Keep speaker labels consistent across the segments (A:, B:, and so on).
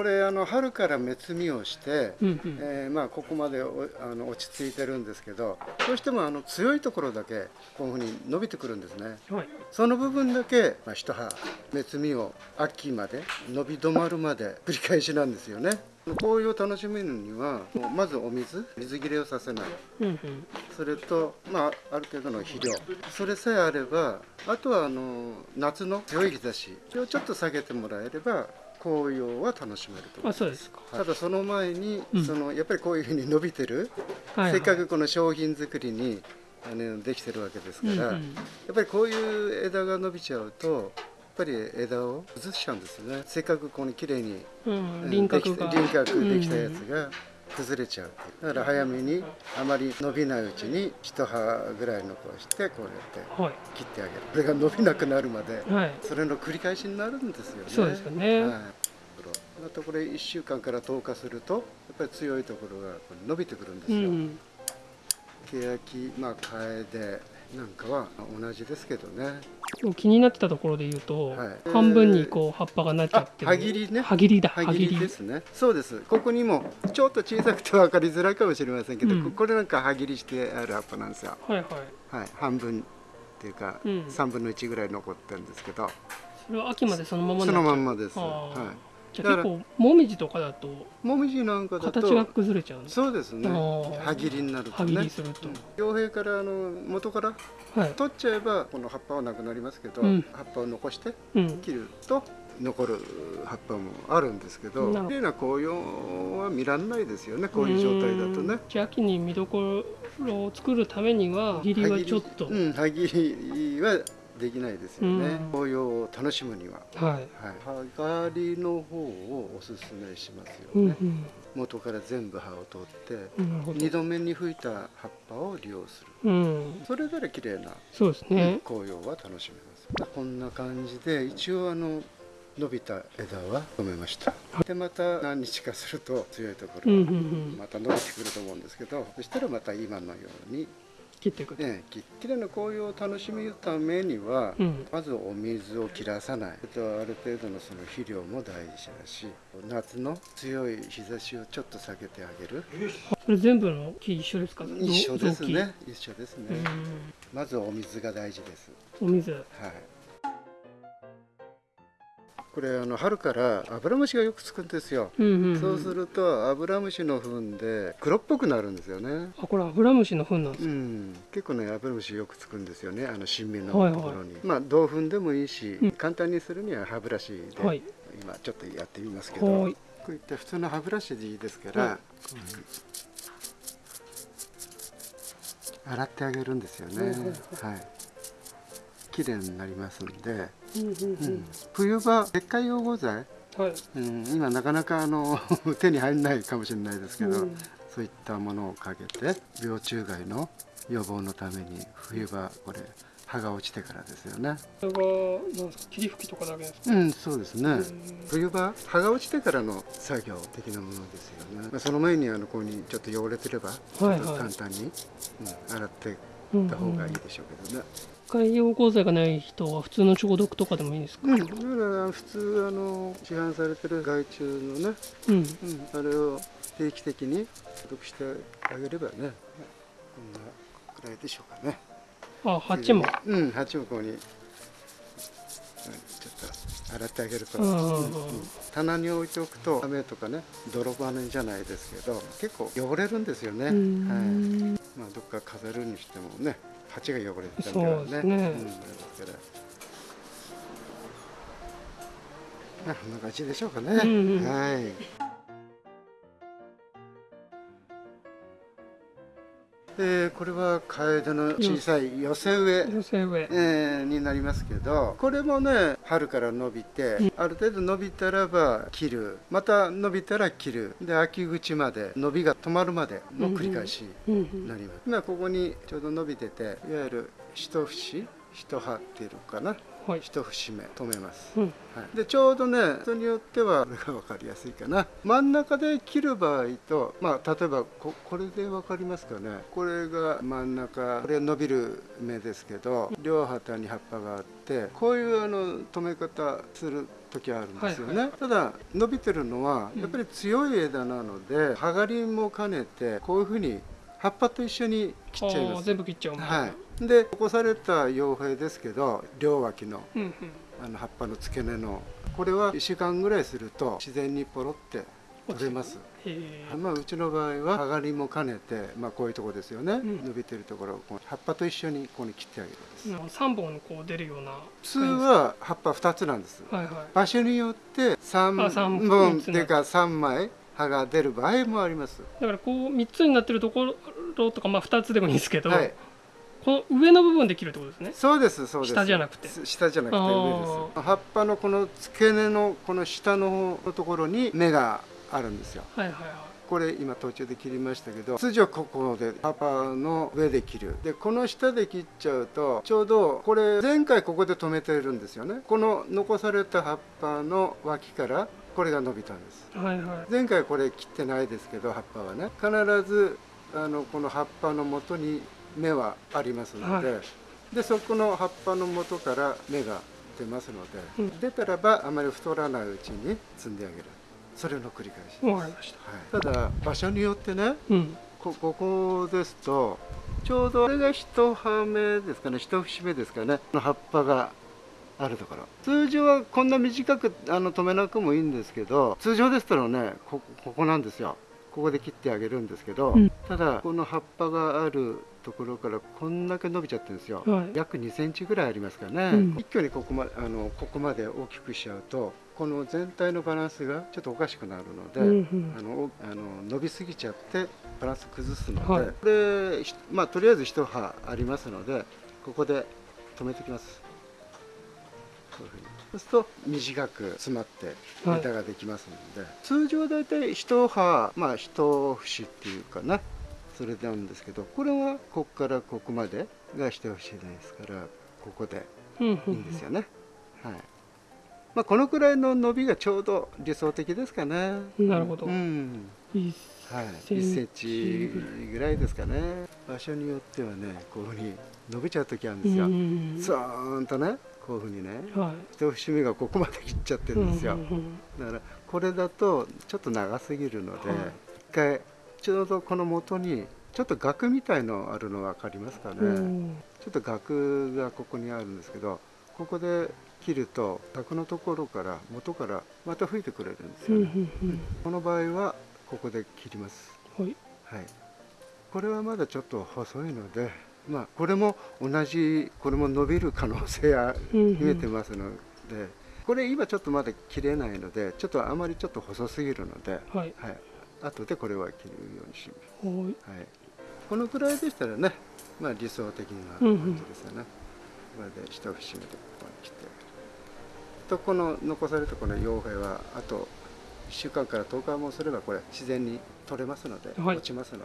A: これあの春から芽摘みをして、
B: うんうん。
A: えーまあ、ここまでおあの落ち着いてるんですけどどうしてもあの強いところだけこういうふうに伸びてくるんですね。
B: はい。
A: その部分だけ、まあ、一葉芽摘みを秋まで伸び止まるまで繰り返しなんですよね。紅葉を楽しめるにはまずお水水切れをさせない。
B: うんうん。
A: それと、まあ、ある程度の肥料。それさえあればあとはあの夏の強い日差しをちょっと下げてもらえれば紅葉は楽しめると。
B: あそうですか。
A: ただその前に、
B: うん。
A: そのやっぱりこういうふうに伸びてる、
B: はいはい。
A: せっかくこの商品作りにあのできてるわけですから、
B: うんうん。
A: やっぱりこういう枝が伸びちゃうとやっぱり枝を崩しちゃうんですよね。せっかくこの綺麗に
B: うん輪郭が。
A: できて輪郭できたやつが崩れちゃうだから早めにあまり伸びないうちに一葉ぐらい残してこうやって
B: はい。
A: 切ってあげる。これが伸びなくなるまで
B: はい。
A: それの繰り返しになるんですよね。
B: そうですよね。
A: はい。またこれ1週間から10日するとやっぱり強いところが伸びてくるんですよ、
B: うん。
A: 欅まあカエデなんかは同じですけどね。
B: うん気になってたところで言うと、
A: はい。
B: 半分にこう葉っぱがなっちゃってる。
A: あ葉切りね。
B: 葉切りだ。
A: 歯切りですね。そうです。ここにもちょっと小さくて分かりづらいかもしれませんけど、
B: うん。
A: これなんか歯切りしてある葉っぱなんですよ。
B: はいはい。
A: はい。半分っていうか、
B: うん。
A: 3分の1ぐらい残ってるんですけど。
B: それは秋までそのまま
A: そのまん
B: ま
A: まです。は
B: じゃあ結構もみじとかだと
A: いもみじなんかだと
B: 形が崩れちゃうんです
A: そうですね。歯切りになると
B: 歯切
A: ね
B: りすると、
A: 傭兵からあの元から
B: はい、
A: 取っちゃえばこの葉っぱはなくなりますけど、
B: うん。
A: 葉っぱを残して
B: うん、
A: 切ると残る葉っぱもあるんですけど綺麗な紅葉は見らんないですよねこういう状態だとね。
B: 秋に見どころを作るためには歯切りはちょっと、
A: うん、りはできないですよね。
B: うん。
A: 紅葉を楽しむには、
B: はい、
A: はい、葉刈りの方をおすすめしますよ
B: うん
A: ね、元から全部葉を取って
B: うん、なるほど
A: 2度目に吹いた葉っぱを利用する。
B: うん、
A: それぞれ綺麗な
B: そうですね、
A: 紅葉は楽しめますこんな感じで一応あの伸びた枝は止めました。でまた何日かすると強いところ
B: うんうんうん。
A: また伸びてくると思うんですけどそしたらまた今のように、
B: 切ってい。くと、
A: ね、ききれいな紅葉を楽しむためには、
B: うん。
A: まずお水を切らさない。あとある程度のその肥料も大事だし夏の強い日差しをちょっと避けてあげる。
B: それ全部の木一緒ですか？
A: 一緒ですね。一緒ですね、
B: うん。
A: まずお水が大事です。
B: お水。
A: はい。これあの春からアブラムシがよくつくんですよ。
B: うんうん、うん、
A: そうするとアブラムシの糞で黒っぽくなるんですよね。
B: あこれアブラムシの糞なんですか、
A: うん、結構ねアブラムシよくつくんですよね。あの新芽の
B: はいはい
A: ところに。まあ銅粉でもいいし、
B: うん
A: 簡単にするには歯ブラシで、
B: はい
A: 今ちょっとやってみますけど、こ
B: はいう
A: いった普通の歯ブラシでいいですから、
B: はい
A: 洗ってあげるんですよね。はい。綺麗になりますんで。冬場石灰養護剤、
B: うんはい。
A: うん、今なかなかあの 手に入らないかもしれないですけど、
B: うん。
A: そういったものをかけて病虫害の予防のために冬場これ葉が落ちてからですよね。
B: これはなんですか霧吹きとかだけですか、
A: うんそうですね、
B: うん。
A: 冬場葉が落ちてからの作業的なものですよね、まあ、その前にあのここにちょっと汚れてればちょっと簡単に、うん、洗っていった方がいいでしょうけどね、
B: 海洋鋼材がない人は普通の消毒とかでもいいんですか？
A: うん、だから普通あの市販されてる害虫のね
B: うん。
A: うん、あれを定期的に消毒してあげればね、こんなくらいでしょうかね。
B: あ鉢も？
A: うん、鉢もここに、洗ってあげると、
B: うんうんうん
A: 棚に置いておくと雨とかね泥バネじゃないですけど結構汚れるんですよね。
B: う
A: はい。
B: ん
A: まあどっか飾るにしてもね鉢が汚れてたり
B: そうですね
A: うん、ですから。まあこんな感じでしょうかね。
B: うんうん
A: はい。えーこれはカエデの小さい寄せ植え、
B: 寄せ植え。
A: えーになりますけどこれもね春から伸びて、
B: うん。
A: ある程度伸びたらば切る。また伸びたら切る。で秋口まで伸びが止まるまでの繰り返しに
B: ん
A: なります、今ここにちょうど伸びてていわゆる一節一葉っていうのかな。
B: はい
A: 一節目止めます、
B: うん。
A: はい、でちょうどね人によってはこれが分かりやすいかな。真ん中で切る場合とまあ例えばここれで分かりますかね。これが真ん中これ伸びる芽ですけど両旗に葉っぱがあってこういうあの止め方する時あるんですよね、
B: はい
A: ただ伸びてるのはやっぱり強い枝なので葉刈りも兼ねてこういうふうに葉っぱと一緒に切っちゃいます。
B: 全部切っちゃう
A: はい、で起こされた傭兵ですけど両脇の
B: うんうん。
A: あの葉っぱの付け根のこれは1週間ぐらいすると自然にポロって取れます、まあ、うちの場合は葉刈りも兼ねて、まあ、こういうところですよね、
B: ん。
A: 伸びてるところを葉っぱと一緒にここに切ってあげるんです、
B: 3本こう出るような。
A: 普通は葉っぱ2つなんです。
B: はいはい。
A: 場所によって3
B: あ三
A: 本っていうか3枚葉が出る場合もあります。
B: だからこう3つになってるところとかまあ2つでもいいんですけど、
A: はい。
B: この上の部分で切るってことですね。
A: そうですそうです。
B: 下じゃなくて。
A: 下じゃなくて
B: あ
A: 上
B: ー
A: です。葉っぱのこの付け根のこの下の方のところに芽があるんですよ。
B: はいはいはい。
A: これ今途中で切りましたけど通常ここで葉っぱの上で切る。でこの下で切っちゃうとちょうどこれ前回ここで止めてるんですよね。この残された葉っぱの脇からこれが伸びたんです。
B: はいはい。
A: 前回これ切ってないですけど葉っぱはね。必ずあのこの葉っぱの元に芽はありますので、
B: は
A: でそこの葉っぱの元から芽が出ますので、
B: うん。
A: 出たらばあまり太らないうちに摘んであげる。それの繰り返し、
B: わかりました。
A: はい、ただ場所によってね
B: うん。
A: こここですとちょうどこれが一葉目ですかね一節目ですかねの葉っぱがあるところ。通常はこんな短くあの止めなくもいいんですけど通常でしたらねこここなんですよ。ここで切ってあげるんですけど、
B: うん。
A: ただこの葉っぱがあるところからこんだけ伸びちゃってるんですよ、
B: はい。
A: 約2センチぐらいありますかね、
B: うん。
A: 一挙にここまあのここまで大きくしちゃうとこの全体のバランスがちょっとおかしくなるので、
B: うんうん。
A: あのおあの伸びすぎちゃってバランス崩すので、
B: はい。
A: これひまあとりあえず一葉ありますのでここで止めてきますこういうふうにそうすると短く詰まって
B: はい
A: 枝ができますので、通常大体一葉まあ一節っていうかな。それなんですけどこれはここからここまでが一節ですからここでいいんですよね、はい。まあ、このくらいの伸びがちょうど理想的ですかね。
B: なるほど。
A: うん。
B: いい
A: はい、
B: セン
A: 1センチぐらいですかね。場所によってはねこういうふうに伸びちゃう時あるんですよ、
B: うん。
A: スーンとねこういうふうにね
B: はい。
A: 一節目がここまで切っちゃってるんですよ、
B: うんうん
A: だからこれだとちょっと長すぎるので、
B: はい。
A: 一回ちょうどこの元にちょっと額みたいのあるの分かりますかね、
B: うん。
A: ちょっと額がここにあるんですけどここで切ると額のところから元からまた吹いてくれるんです
B: うんう
A: よね、
B: ん。
A: この場合はここで切ります。
B: うんはい。
A: はい。これはまだちょっと細いのでまあこれも同じこれも伸びる可能性は
B: うんうん
A: 秘めてますので、これ今ちょっとまだ切れないのでちょっとあまりちょっと細すぎるので、
B: はい。
A: はい、後でこれは切るようにします。
B: はい。
A: はい、このくらいでしたらね、まあ、理想的な
B: うんうん。
A: 感じですよね。これで一節目でここに切って。とこの残されたこの傭兵はあと1週間から10日もすればこれ自然に取れますので、
B: はい。
A: 落ちますので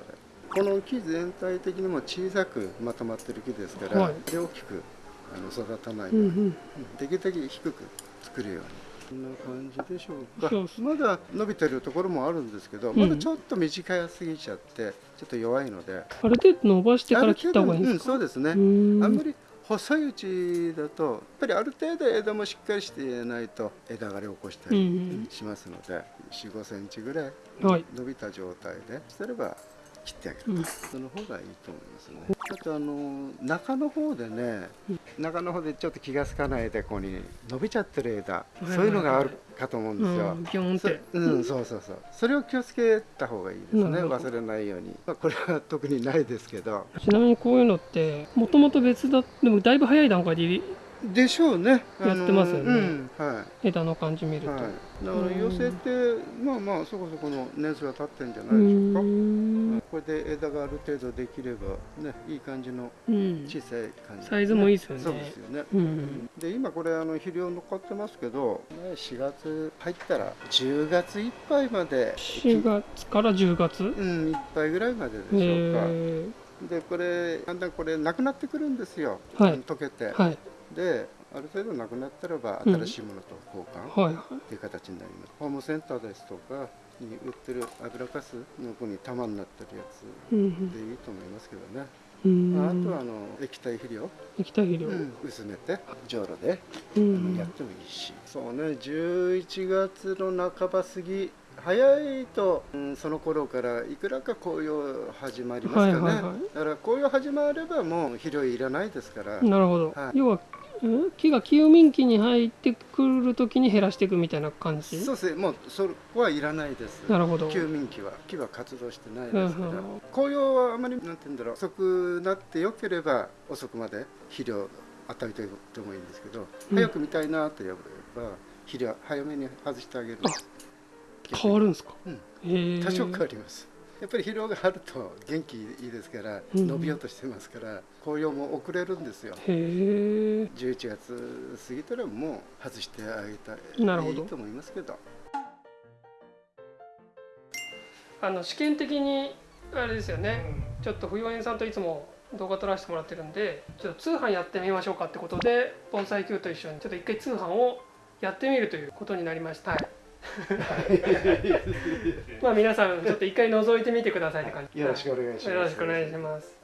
A: この木全体的にも小さくまとまってる木ですから、
B: はい。
A: で大きくあの育たない。ように、
B: うんうん。
A: うんできるだけ低く作るように。こんな感じでしょうか。まだ伸びてるところもあるんですけど、
B: うん。
A: まだちょっと短すぎちゃってちょっと弱いので。
B: ある程度伸ばしてから切った方がいいんですか？
A: うんそうですね、
B: うん。
A: あんまり細いうちだとやっぱりある程度枝もしっかりしていないと枝枯れを起こした
B: うんう
A: り
B: ん。
A: しますので、4 5センチぐらい伸びた状態でしてれば切ってあげる、
B: うん。
A: その方がいいと思いますね。あとあの中の方でね中の方でちょっと気がつかないでここに伸びちゃってる枝、
B: はいはい。
A: そういうのがあるかと思うんですよ、
B: うんギョンっ
A: そ
B: て
A: うん、そうそうそう。それを気をつけた方がいいですね。忘れないように、まあ、これは特にないですけど。
B: ちなみにこういうのってもともと別だでもだいぶ早い段階で入
A: でしょうね。
B: やってますよね。
A: うんはい。
B: れ枝の感じ見ると、
A: はい、だから寄せてまあまあそこそこの年数が経ってんじゃな
B: う
A: いでしょうか、
B: ん
A: これで枝がある程度できればねいい感じの
B: うん。
A: 小さい感じ、
B: サイズもいいですよね。
A: そうですよね、
B: うん。
A: で今これあの肥料残ってますけど、ね、4月入ったら10月いっぱいまで。
B: 4月から10月？
A: うんいっぱいぐらいまででしょうか、
B: え
A: でこれだんだんこれなくなってくるんですよ、
B: はい。
A: 溶けて、
B: ー、はい。
A: である程度なくなったらば
B: うん。
A: 新しいものと交換
B: はいはい。
A: という形になります、ホームセンターですとかに売ってる油かすのこに玉になってるやつ
B: うん
A: でいいと思いますけどね、
B: うん
A: まあ、あ
B: うん。
A: とはあの液体肥料、
B: 液体肥料。
A: 薄めてじょうろで
B: う
A: あ
B: ん
A: のやってもいいし、そうね11月の半ば過ぎ早いと、うん、その頃からいくらか紅葉始まりますかね、
B: はいはいはい。
A: だから紅葉始まればもう肥料いらないですから、
B: なるほど、
A: はい。
B: 要はん木が休眠期に入ってくる時に減らしていくみたいな感じ？
A: そうですね。もうそこはいらないです。
B: なるほど。
A: 休眠期は木は活動してない
B: うん
A: ですから、
B: うん
A: 紅葉はあまりなんて言うんだろう。遅くなってよければ遅くまで肥料与えておいてもいいんですけど、
B: うん。
A: 早く見たいなと言えば肥料早めに外してあげる。
B: あ変わるんですか、
A: うん。多少変わりますやっぱり疲労があると元気いいですから
B: うん。
A: 伸びようとしてますから紅葉も遅れるんですよ。
B: へえ
A: 11月過ぎたらもう外してあげたい
B: なるほど。
A: いいと思いますけど。
B: あの試験的にあれですよね、ちょっと不要園さんといつも動画撮らせてもらってるんでちょっと通販やってみましょうかってことで盆栽球と一緒にちょっと一回通販をやってみるということになりました、はい、まあ皆さんちょっと一回覗いてみてくださいって感じ。
A: よろしくお願いします。
B: よろしくお願いします。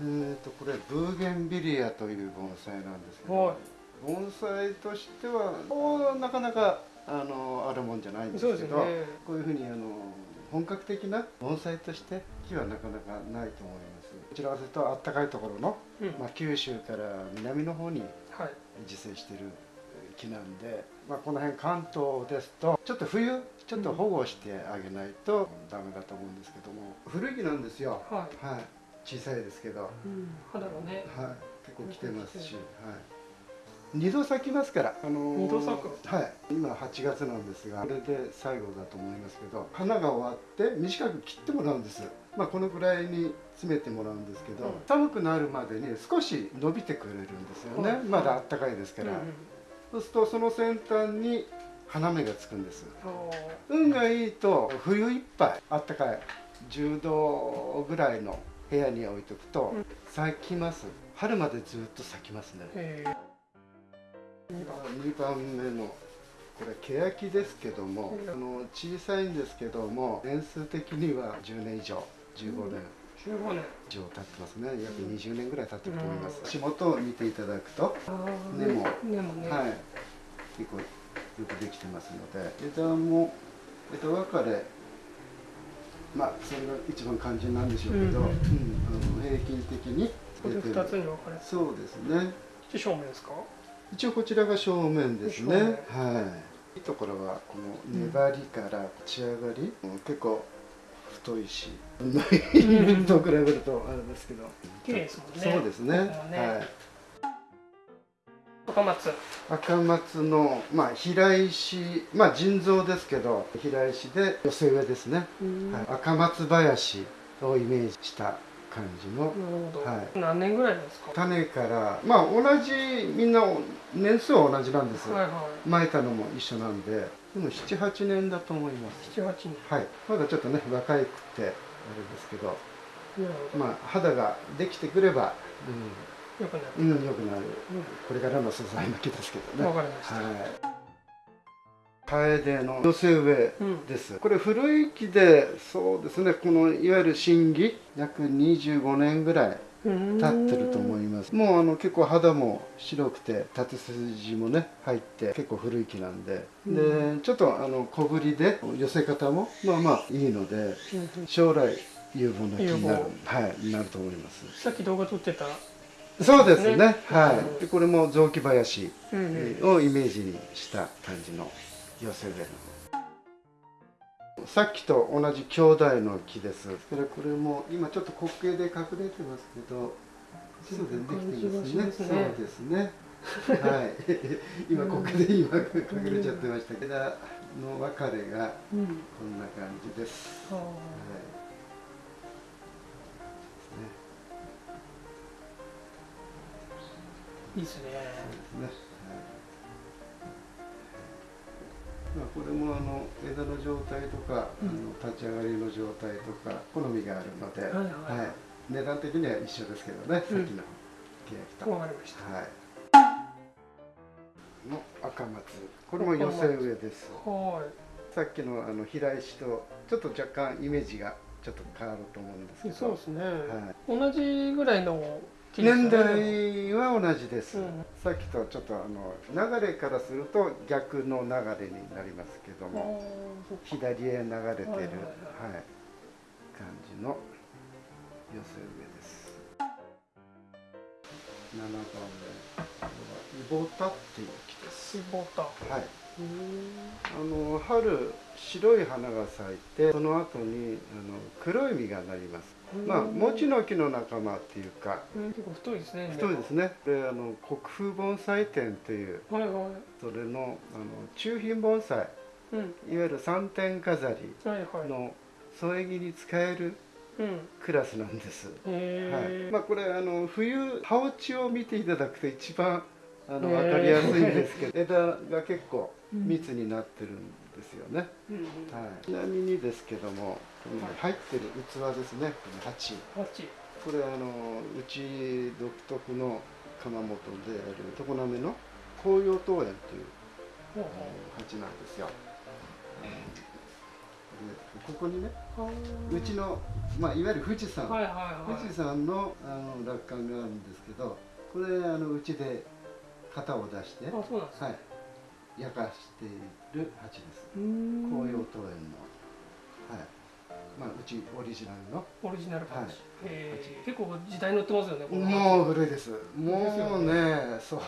A: えーとこれブーゲンビリアという盆栽なんですけ
B: は
A: ど盆栽としてはおなかなかあのあるもんじゃないんですけど
B: ね。
A: こういうふうにあの本格的な盆栽として木はなかなかないと思います。こちらかというとあったかいところの、
B: うん。
A: まあ、九州から南の方に
B: はい。
A: 自生している木なんで、まあ、この辺関東ですとちょっと冬ちょっと保護してあげないとダメだと思うんですけども古い木なんですよ。
B: はい、
A: はい。小さいですけど、はい、
B: うん、肌がね。
A: 結構来てますし、はい、二度咲きますから、あのー
B: 二度咲く。
A: はい。今8月なんですがこれで最後だと思いますけど花が終わって短く切ってもらうんです。まあこのぐらいに詰めてもらうんですけど、
B: うん。
A: 寒くなるまでに少し伸びてくれるんですよね、
B: はい。
A: まだあったかいですから、
B: うんうん
A: そうするとその先端に花芽がつくんです。運がいいと冬いっぱいあったかい10度ぐらいの部屋に置いとくと
B: うん。
A: 咲きます。春までずっと咲きますね。
B: へ
A: 2番目のこれ欅ですけども
B: うん。
A: あの小さいんですけども年数的には10年以上15年。
B: え15年。
A: 以上経ってますね約20年ぐらい経ってると思います。
B: うん
A: 足元を見ていただくと根も
B: 根もね、
A: はい、結構よくできてますので。枝も枝分かれ。まあそれが一番肝心なんでしょうけど、
B: うんうん。
A: うん。あの平均的に出て
B: 2つ
A: る
B: に分かれて
A: そうですね。
B: 正面ですか？
A: 一応こちらが正面ですね。はい。いいところはこの粘りから仕上がり、うん。結構太いし。
B: ん。
A: と比べるとあれですけど。
B: 綺麗ですもんね。
A: そうですね。
B: ね。
A: はい。
B: 赤松。
A: 赤松の、まあ、平石、まあ、腎臓ですけど平石で寄せ植えですね、はい、赤松林をイメージした感じの。はい。
B: 何年ぐらいですか？
A: 種からまあ同じみんな年数は同じなんです、
B: はいは
A: 巻いたのも一緒なんで。でも78年だと思います。
B: い78年。
A: はい。まだちょっとね若いくてあれですけど。まあ肌ができてくれば
B: よくなる。
A: うん、うん、良くなる。これからの素材の木ですけどね。
B: わかりました。
A: はい。楓の寄せ植え
B: うん
A: です。これ古い木で、そうですね。このいわゆる新木、約25年ぐらい経ってると思います。もうあの結構肌も白くて、縦筋もね入って結構古い木なんで、
B: う
A: でちょっとあの小ぶりで寄せ方もまあまあいいので、将来有望な木になる
B: 有
A: はいなると思います。
B: さっき動画撮ってた
A: そうですね。
B: ね
A: はい。でこれも雑木林。をイメージにした感じの寄せ植えのさっきと同じ兄弟の木です。それこれも今ちょっと滑稽で隠れてますけどそうでできてますね。
B: ね。
A: そうですね。はい。今ここで今隠れちゃってましたけど枝の分かれが
B: うん
A: こんな感じです、
B: あ
A: はい。
B: ーいいですね。
A: そうですね。まあ、これもあの枝の状態とか、
B: うん。
A: あの立ち上がりの状態とか好みがあるので、
B: はいはい。
A: 値段的には一緒ですけどね、
B: うん。
A: さっきの欅と。
B: わかりました。
A: はい。の赤松。これも寄せ植えです。
B: は
A: さっきのあの平石とちょっと若干イメージがちょっと変わると思うんですけど。
B: いそうですね、
A: は
B: 同じぐらいの
A: 年代は同じです、
B: うん。
A: さっきとちょっとあの流れからすると逆の流れになりますけども。左へ流れてる、はいい
B: ははい。はい
A: 感じの寄せ植えです。7番目はイボタっていう木です。
B: スボタ
A: はい。
B: うん
A: あの春白い花が咲いてその後にあの黒い実がなりますまあ餅の木の仲間っていうか。
B: うん。結構太いですね。
A: 太いですね。であの国風盆栽展という。
B: はいはい。
A: それのあの中品盆栽。
B: うん。
A: いわゆる三点飾り
B: はいはい。
A: の添え木に使える
B: うん。
A: クラスなんです、
B: へ
A: はい。
B: え
A: まあ、これあの冬葉落ちを見ていただくと一番あの分かりやすいんですけど。枝が結構密になってるんですよね、
B: うんうん。
A: はい、ちなみにですけども入ってる器ですね。この鉢。
B: 八
A: これあのうち独特の窯元である常滑の紅葉桃園という鉢なんですよ、でここにね
B: ほう
A: うちの、まあ、いわゆる富士山、
B: はいはいはい。
A: 富士山のあの落款があるんですけどこれあのうちで型を出して、
B: あそうなんですね
A: はい、焼かしている鉢です。
B: うーん。
A: 紅葉桃園の、はいまあ、うちオリジナルの。
B: オリジナルパンチ、
A: はい。
B: 結構時代に乗ってますよね
A: もう古いです。も
B: よ
A: うねそう。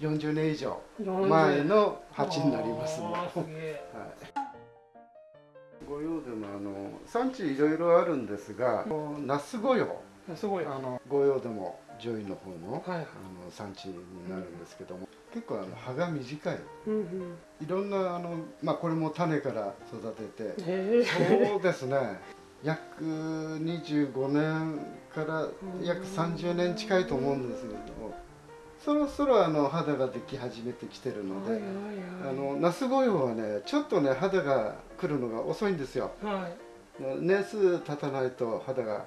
A: 40年以上
B: 40
A: 前の鉢になりますもん
B: あーすげえ。
A: はい、御用でもあの産地いろいろあるんですが那須御用。
B: すごい
A: あの御用でも上位の方のあの産地になるんですけども、結構あの葉が短い。いろんなあの、まあ、これも種から育てて。そうですね。約25年から約30年近いと思うんですけれどもそろそろあの肌ができ始めてきてるので、あ
B: はい
A: のナス御用はねちょっとね肌が来るのが遅いんですよ。
B: はい。
A: 年数経たないと肌が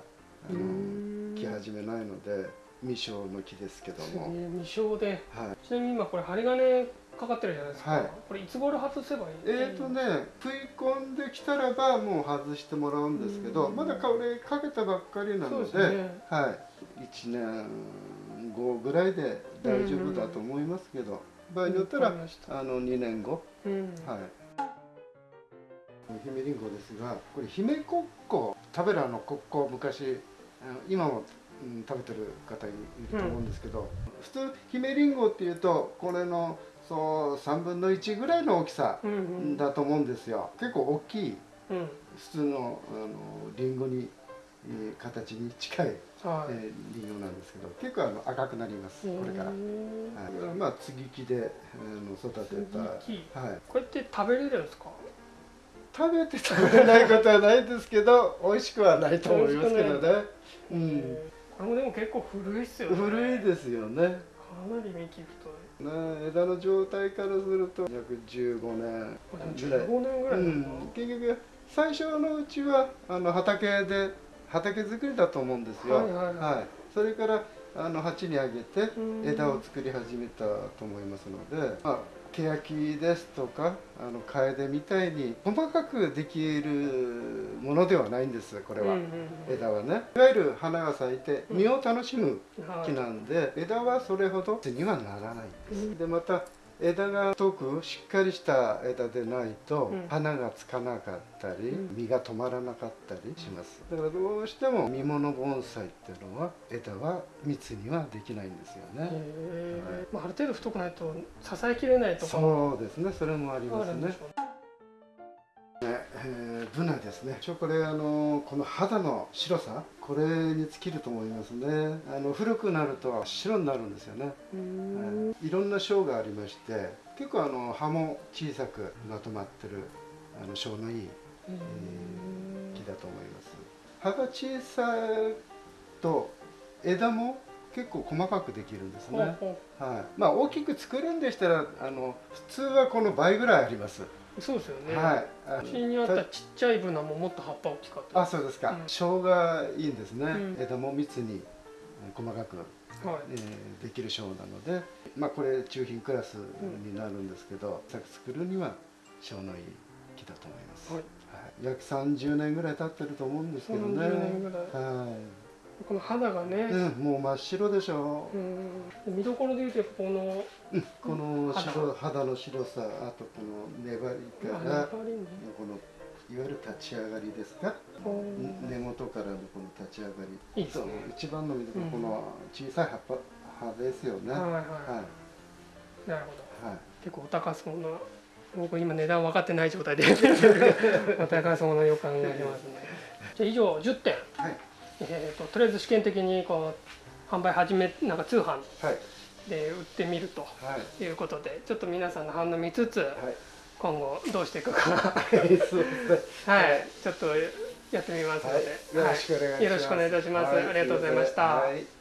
A: あの
B: ん。
A: 来始めないので未生の木ですけども、
B: 未生で。
A: はい、
B: ちなみに今これ針金かかってるじゃないですか、
A: はい。
B: これいつ頃外せばいい？
A: えーとね食い込んできたらばもう外してもらうんですけど
B: うん。
A: まだこれかけたばっかりなので
B: ね。
A: はい、1年後ぐらいで大丈夫だと思いますけど、場合によったらあの2年後、
B: うん。
A: はい。姫りんごですが、これ姫コッコ、食べるあのコッコ昔今も、うん、食べてる方いると思うんですけど、普通姫りんごっていうとこれのそう3分の1ぐらいの大きさ
B: うんうん
A: だと思うんですよ。結構大きい
B: うん
A: 普通のあのリンゴに、えー形に近い、
B: はい、
A: えーリンゴなんですけど、結構あの赤くなります。これから。はい、まあ接ぎ木であの育てた。はい。
B: これって食べれるんですか？
A: 食べて食べれないことはないですけど美味しくはないと思いますけどね、うん、
B: これもでも結構古いっすよね。
A: 古いですよね。
B: かなり幹太い
A: ね枝の状態からすると約15年ぐらい、
B: 15年ぐらい
A: うん。結局最初のうちはあの畑で畑作りだと思うんですよ、
B: はいはい。はい。
A: それからあの鉢にあげて
B: うん。
A: 枝を作り始めたと思いますので、まあ、欅ですとかあの楓みたいに細かくできるものではないんですこれは、
B: うんうんうん。
A: 枝はね。いわゆる花が咲いて実を楽しむ
B: はい
A: 木なんで、枝はそれほどにはならないんです、
B: うん。
A: でまた枝が太くしっかりした枝でないと、
B: うん。
A: 花がつかなかったり、
B: うん。
A: 実が止まらなかったりします。だからどうしても実物盆栽っていうのは枝は密にはできないんですよね、
B: へー。まあ、ある程度太くないと支えきれないとかも
A: そうですね。それもありますねえーブナですね。一応これあのこの肌の白さこれに尽きると思いますね。あの古くなると白になるんですよね、はい、いろんな章がありまして結構あの葉も小さくまとまってるあの章のいい
B: へー
A: 木だと思います。葉が小さいと枝も結構細かくできるんですね、はい、まあ大きく作るんでしたらあの普通はこの倍ぐらいあります、
B: うそうですよね、
A: はい。
B: うちにあったちっちゃいブナももっと葉っぱ大きかった。
A: あそうですか、
B: うん。
A: 生姜いいんですね、
B: うん。
A: 枝も密に細かく、
B: はい。
A: えーできるショーなので、まあ、これ中品クラスになるんですけど、作作るにはショーのいい木だと思います、
B: はい。
A: はい。約30年ぐらい経ってると思うんですけどね。
B: 30年ぐらい。
A: は
B: この肌が
A: い、
B: ね、
A: うん、もう真っ白でしょ。
B: うん。見どころでいうとこの
A: うん、この
B: 肌
A: 白肌の白さあとこの粘り
B: あ
A: から
B: ね。
A: このいわゆる立ち上がりですか、
B: こ
A: 根元からのこの立ち上がり。
B: いいですね。
A: 一番の見どころ、
B: うん
A: この小さい葉っぱ葉ですよね、はい
B: うはいはい。
A: はい。
B: なるほど。
A: はい。
B: 結構お高そうな僕今値段分かってない状態でお 高そうな予感がしますね。じゃあ以上10点、
A: はい
B: えー、ととりあえず試験的にこう販売始めなんか通販
A: はい。
B: で売ってみると
A: はい。
B: いうことでちょっと皆さんの反応見つつ
A: はい。
B: 今後どうしていくか。はいちょっとやってみますので、
A: はい。よろしくお願いします。
B: はい。よろしくお願いいたします、
A: はい。
B: ありがとうございました、
A: はい